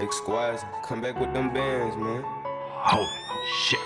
X squads, come back with them bands, man. Holy shit.